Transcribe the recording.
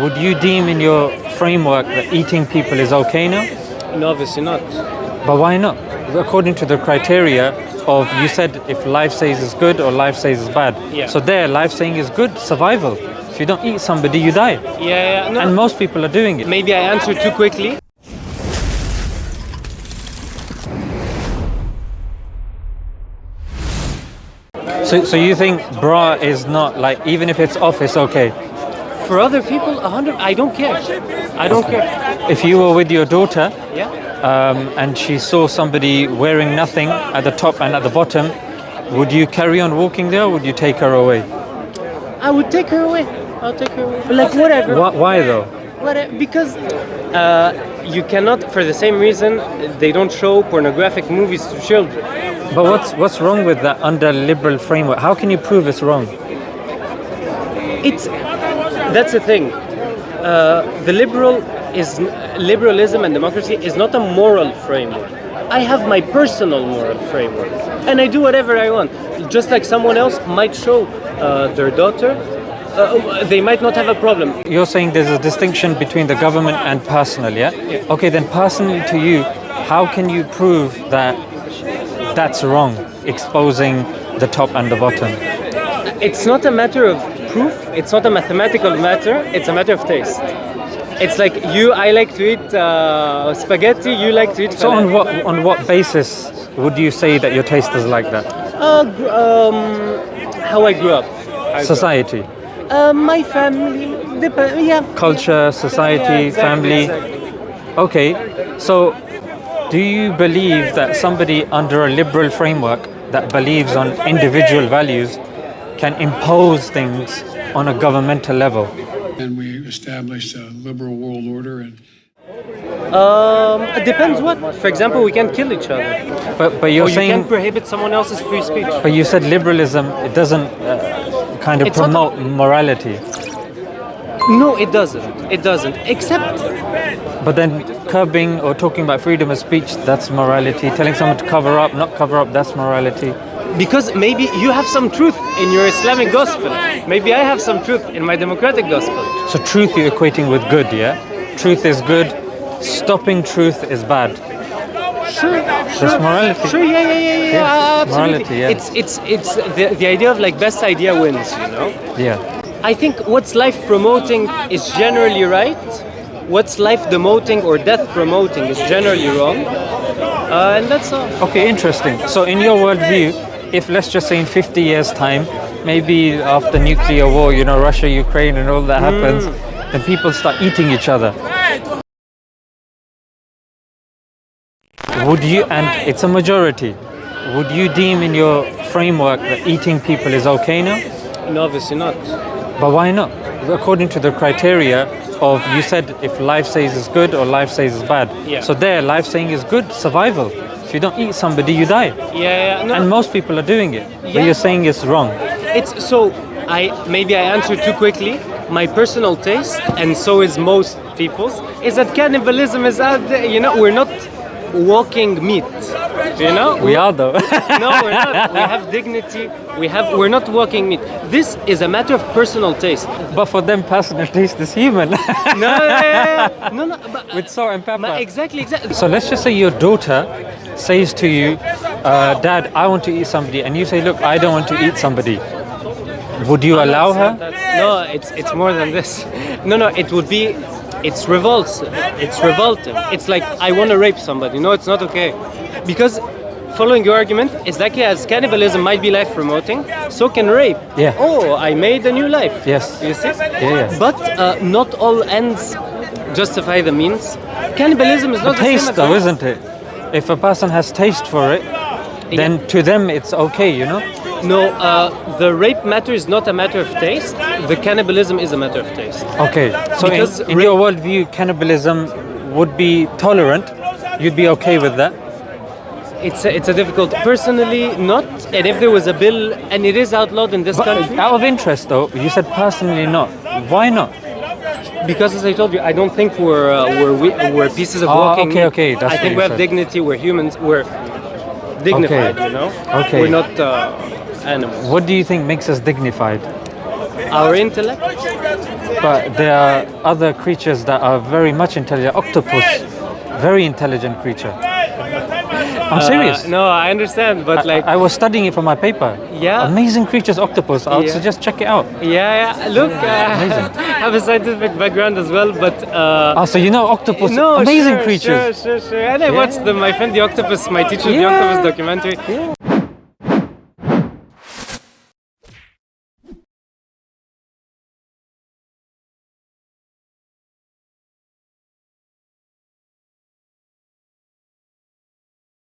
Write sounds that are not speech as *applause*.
would you deem in your framework that eating people is okay now? No, obviously not. But why not? According to the criteria of you said if life says is good or life says is bad. Yeah. So there, life saying is good, survival. If you don't eat somebody, you die. Yeah, yeah, no. And most people are doing it. Maybe I answered too quickly. So, so you think bra is not like even if it's off, it's okay. For other people, a hundred. I don't care. I don't care. If you were with your daughter Yeah. um, and she saw somebody wearing nothing at the top and at the bottom, would you carry on walking there? or Would you take her away? I would take her away. I'll take her away. Like whatever. Why, why though? Whatever. Because uh, you cannot, for the same reason, they don't show pornographic movies to children. But what's what's wrong with that under liberal framework? How can you prove it's wrong? It's that's the thing. Uh, the liberal is liberalism and democracy is not a moral framework. I have my personal moral framework, and I do whatever I want. Just like someone else might show uh, their daughter, uh, they might not have a problem. You're saying there's a distinction between the government and personal, yeah? Yeah. Okay, then personally to you, how can you prove that that's wrong, exposing the top and the bottom? It's not a matter of proof. It's not a mathematical matter. It's a matter of taste. It's like you. I like to eat uh, spaghetti. You like to eat. So on what on what basis would you say that your taste is like that? Uh, gr- um, how I grew up. I grew up. Society, Uh, my family. Yeah. culture, society, Yeah, exactly, family. exactly. Okay, so do you believe that somebody under a liberal framework that believes on individual values can impose things on a governmental level? And we established a liberal world order and Um, it depends what. For example, we can kill each other. But but you're or you can prohibit someone else's free speech. but you said liberalism it doesn't uh, kind of It's not- promote morality. No, it doesn't. It doesn't. Except But then curbing or talking about freedom of speech that's morality. Telling someone to cover up, not cover up that's morality. Because maybe you have some truth in your Islamic gospel. Maybe I have some truth in my democratic gospel. So truth you're equating with good, yeah? Truth is good. Stopping truth is bad. Sure, That's morality. Sure, yeah, yeah, yeah, yeah, Yeah, absolutely. morality, yeah. It's it's it's the, the idea of like best idea wins, you know. Yeah. I think what's life promoting is generally right. What's life demoting or death promoting is generally wrong. Uh, and that's all. Okay, interesting. So, in your worldview, if let's just say in 50 years' time, maybe after nuclear war, you know, Russia, Ukraine, and all that happens, mm. then people start eating each other. Would you, and it's a majority, would you deem in your framework that eating people is okay now? No, obviously not. But why not? According to the criteria of you said if life says is good or life says is bad. Yeah. So there, life saying is good, survival. If you don't eat somebody, you die. Yeah, yeah. No, And most people are doing it. But you're saying it's wrong. It's so I maybe I answered too quickly. My personal taste, and so is most people's, is that cannibalism is out there. You know, we're not walking meat. You know, We are though. *laughs* no, we're not. We have dignity. We have. We're not walking meat. This is a matter of personal taste. but for them, personal taste is human. No, yeah, yeah, yeah. no, no. *laughs* But, With salt and pepper. exactly, exactly. So let's just say your daughter says to you, uh, Dad, I want to eat somebody, and you say, Look, I don't want to eat somebody. Would you allow her? No, it's it's more than this. *laughs* No, no, it would be. It's revolt. It's revolting. It's like I want to rape somebody. No, it's not okay, because. Following your argument, exactly as cannibalism might be life promoting, so can rape. Yeah. Oh, I made a new life. Yes. You see? Yeah, yeah. But uh, not all ends justify the means. Cannibalism is not the Taste same though, isn't it? If a person has taste for it, then to them it's okay, you know? No, uh, the rape matter is not a matter of taste. The cannibalism is a matter of taste. Okay. So in, Because in ra- your worldview, cannibalism would be tolerant. You'd be okay with that. It's a, it's a difficult. Personally, not. And if there was a bill and it is outlawed in this But country, out of interest though, you said personally not. Why not? Because as I told you, I don't think we're uh, we're we, we're pieces of Oh, walking. okay, okay, that's I think we have said. dignity. We're humans. We're dignified. Okay. You know. Okay. We're not uh, animals. What do you think makes us dignified? Our intellect. But there are other creatures that are very much intelligent. Octopus, very intelligent creature. I'm serious. Uh, no, I understand, but like, I was studying it for my paper. Yeah. Amazing creatures, octopus. I would Yeah. suggest check it out. yeah, yeah. Look, uh, I *laughs* have a scientific background as well, but uh, Oh, so you know octopus, no, amazing sure, creatures. Sure, sure, sure. And I watched the, my friend the octopus, my teacher the octopus documentary.